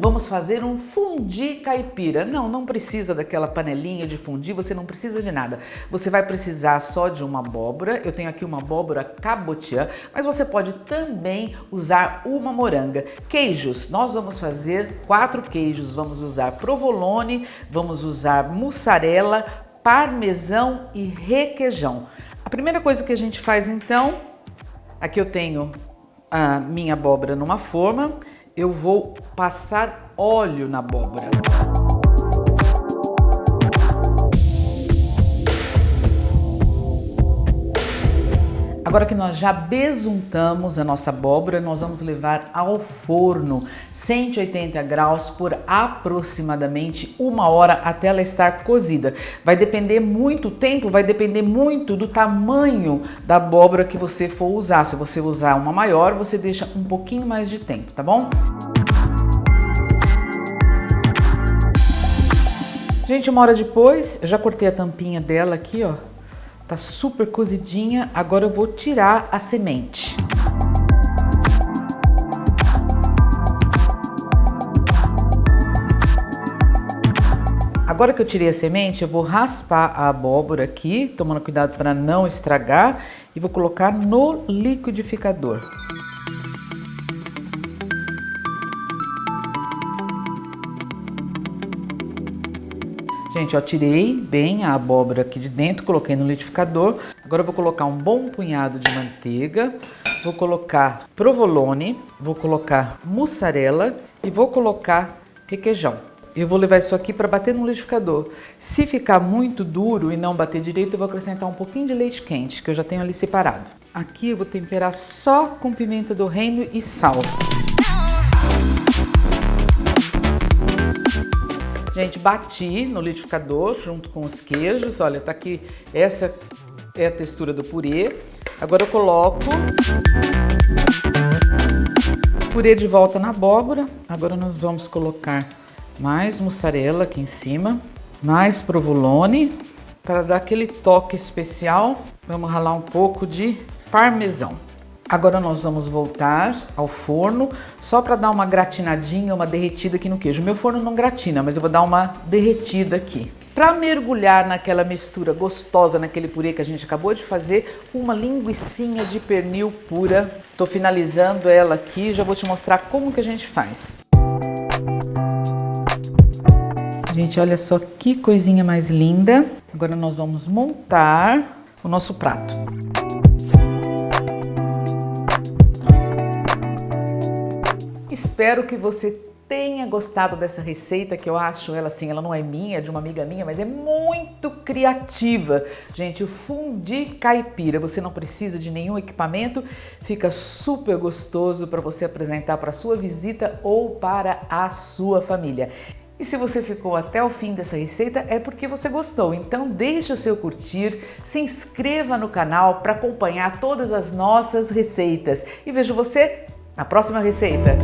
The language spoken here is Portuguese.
vamos fazer um fundi caipira. Não, não precisa daquela panelinha de fundir, você não precisa de nada. Você vai precisar só de uma abóbora, eu tenho aqui uma abóbora cabotiã, mas você pode também usar uma moranga. Queijos, nós vamos fazer quatro queijos, vamos usar provolone, vamos usar mussarela, parmesão e requeijão. A primeira coisa que a gente faz então, aqui eu tenho a minha abóbora numa forma, eu vou passar óleo na abóbora. Agora que nós já besuntamos a nossa abóbora, nós vamos levar ao forno 180 graus por aproximadamente uma hora até ela estar cozida. Vai depender muito tempo, vai depender muito do tamanho da abóbora que você for usar. Se você usar uma maior, você deixa um pouquinho mais de tempo, tá bom? Gente, uma hora depois, eu já cortei a tampinha dela aqui, ó. Tá super cozidinha, agora eu vou tirar a semente. Agora que eu tirei a semente, eu vou raspar a abóbora aqui, tomando cuidado para não estragar, e vou colocar no liquidificador. Gente, ó, tirei bem a abóbora aqui de dentro, coloquei no liquidificador. Agora eu vou colocar um bom punhado de manteiga, vou colocar provolone, vou colocar mussarela e vou colocar requeijão. Eu vou levar isso aqui para bater no liquidificador. Se ficar muito duro e não bater direito, eu vou acrescentar um pouquinho de leite quente, que eu já tenho ali separado. Aqui eu vou temperar só com pimenta do reino e sal. Gente, bati no liquidificador junto com os queijos. Olha, tá aqui, essa é a textura do purê. Agora eu coloco purê de volta na abóbora. Agora nós vamos colocar mais mussarela aqui em cima, mais provolone, para dar aquele toque especial. Vamos ralar um pouco de parmesão. Agora nós vamos voltar ao forno, só para dar uma gratinadinha, uma derretida aqui no queijo. Meu forno não gratina, mas eu vou dar uma derretida aqui. Para mergulhar naquela mistura gostosa, naquele purê que a gente acabou de fazer, uma linguiçinha de pernil pura. Tô finalizando ela aqui, já vou te mostrar como que a gente faz. Gente, olha só que coisinha mais linda. Agora nós vamos montar o nosso prato. Espero que você tenha gostado dessa receita, que eu acho ela assim, ela não é minha, é de uma amiga minha, mas é muito criativa. Gente, o fundi caipira, você não precisa de nenhum equipamento, fica super gostoso para você apresentar para sua visita ou para a sua família. E se você ficou até o fim dessa receita é porque você gostou, então deixe o seu curtir, se inscreva no canal para acompanhar todas as nossas receitas e vejo você na próxima receita.